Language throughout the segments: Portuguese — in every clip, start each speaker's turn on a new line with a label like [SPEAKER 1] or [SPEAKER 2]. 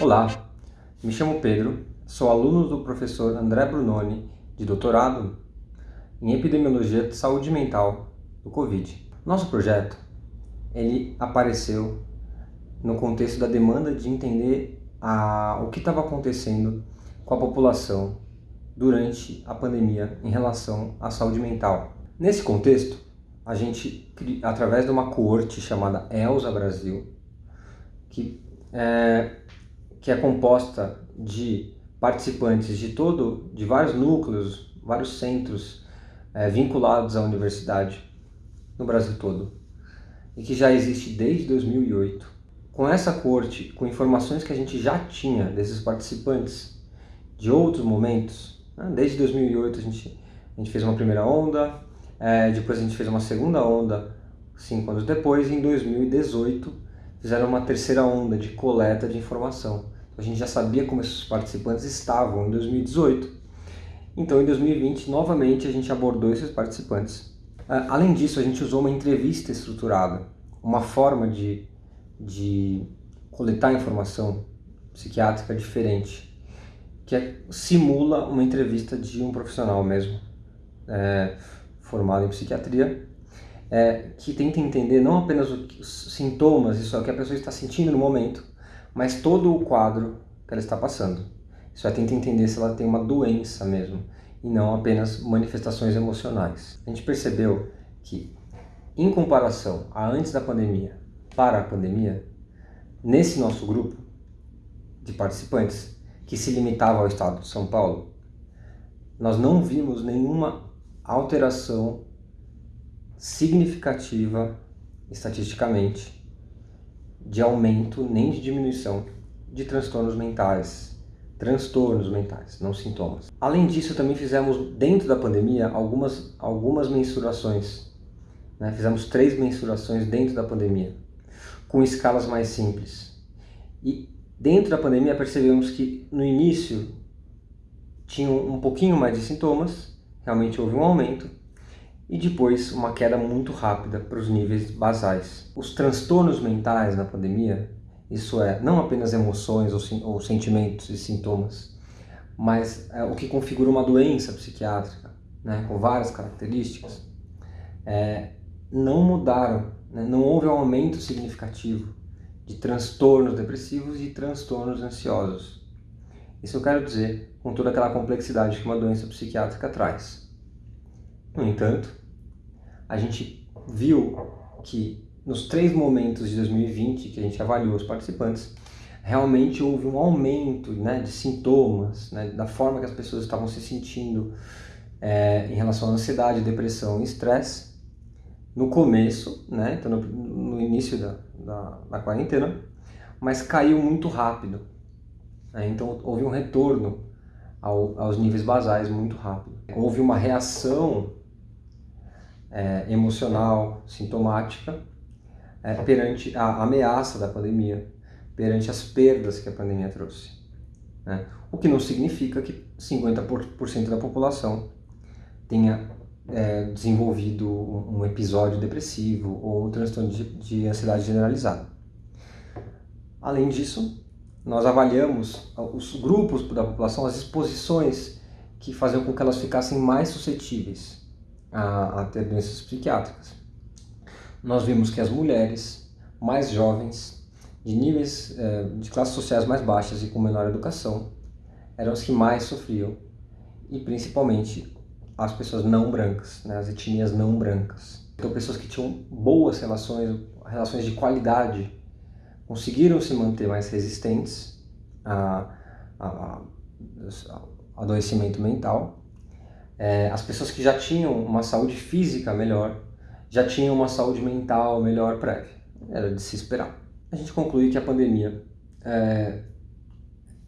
[SPEAKER 1] Olá, me chamo Pedro, sou aluno do professor André Brunoni, de doutorado em Epidemiologia de Saúde Mental do Covid. Nosso projeto, ele apareceu no contexto da demanda de entender a, o que estava acontecendo com a população durante a pandemia em relação à saúde mental. Nesse contexto, a gente, através de uma coorte chamada ELSA Brasil, que é, que é composta de participantes de todo, de vários núcleos, vários centros é, vinculados à universidade no Brasil todo e que já existe desde 2008. Com essa corte, com informações que a gente já tinha desses participantes de outros momentos, né? desde 2008 a gente, a gente fez uma primeira onda, é, depois a gente fez uma segunda onda cinco anos depois, e em 2018 fizeram uma terceira onda de coleta de informação. A gente já sabia como esses participantes estavam em 2018. Então, em 2020, novamente, a gente abordou esses participantes. Ah, além disso, a gente usou uma entrevista estruturada, uma forma de, de coletar informação psiquiátrica diferente, que é, simula uma entrevista de um profissional mesmo, é, formado em psiquiatria, é, que tenta entender não apenas os sintomas, isso é o que a pessoa está sentindo no momento, mas todo o quadro que ela está passando. Isso vai tentar entender se ela tem uma doença mesmo, e não apenas manifestações emocionais. A gente percebeu que, em comparação a antes da pandemia para a pandemia, nesse nosso grupo de participantes, que se limitava ao estado de São Paulo, nós não vimos nenhuma alteração significativa estatisticamente de aumento nem de diminuição de transtornos mentais, transtornos mentais, não sintomas. Além disso, também fizemos dentro da pandemia algumas, algumas mensurações. Né? Fizemos três mensurações dentro da pandemia, com escalas mais simples. E dentro da pandemia percebemos que no início tinham um pouquinho mais de sintomas, realmente houve um aumento, e depois uma queda muito rápida para os níveis basais. Os transtornos mentais na pandemia, isso é, não apenas emoções ou, ou sentimentos e sintomas, mas é, o que configura uma doença psiquiátrica, né, com várias características, é, não mudaram, né, não houve um aumento significativo de transtornos depressivos e transtornos ansiosos. Isso eu quero dizer com toda aquela complexidade que uma doença psiquiátrica traz. No entanto, a gente viu que nos três momentos de 2020 que a gente avaliou os participantes, realmente houve um aumento né, de sintomas, né, da forma que as pessoas estavam se sentindo é, em relação à ansiedade, depressão e estresse no começo, né, então no, no início da, da, da, quarentena, mas caiu muito rápido. Né, então houve um retorno ao, aos níveis basais muito rápido. Houve uma reação é, emocional, sintomática, é, perante a ameaça da pandemia, perante as perdas que a pandemia trouxe. Né? O que não significa que 50% da população tenha é, desenvolvido um episódio depressivo ou um transtorno de, de ansiedade generalizada. Além disso, nós avaliamos os grupos da população, as exposições que faziam com que elas ficassem mais suscetíveis a, a ter doenças psiquiátricas. Nós vimos que as mulheres mais jovens, de níveis é, de classes sociais mais baixas e com menor educação, eram as que mais sofriam, e principalmente as pessoas não brancas, né, as etnias não brancas. Então pessoas que tinham boas relações, relações de qualidade, conseguiram se manter mais resistentes a, a, a adoecimento mental é, as pessoas que já tinham uma saúde física melhor, já tinham uma saúde mental melhor prévia. Era de se esperar. A gente conclui que a pandemia é,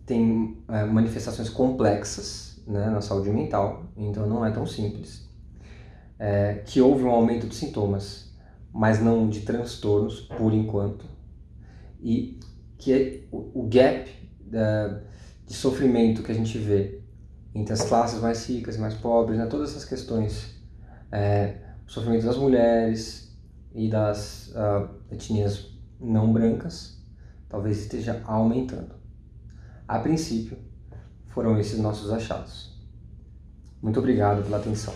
[SPEAKER 1] tem é, manifestações complexas né, na saúde mental, então não é tão simples. É, que houve um aumento de sintomas, mas não de transtornos por enquanto. E que o, o gap é, de sofrimento que a gente vê entre as classes mais ricas e mais pobres, né? todas essas questões, é, o sofrimento das mulheres e das uh, etnias não brancas, talvez esteja aumentando. A princípio, foram esses nossos achados. Muito obrigado pela atenção.